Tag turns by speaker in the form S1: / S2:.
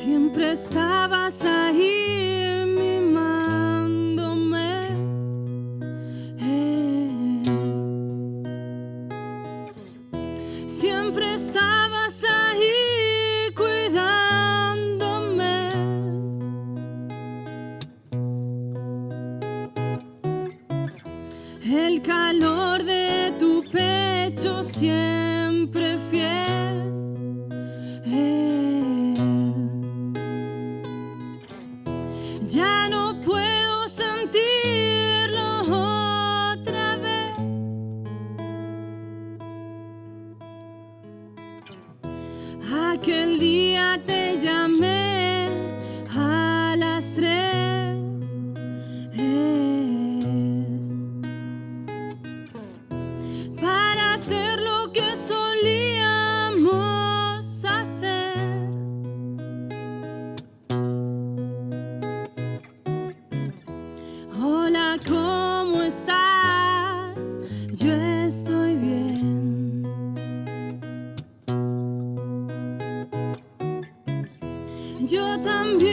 S1: Siempre estabas ahí mimándome. Eh. Siempre estabas ahí cuidándome. El calor de tu pecho siempre fiel. porque el día te llamé a las tres. Para hacer lo que solíamos hacer. Hola, Yo también.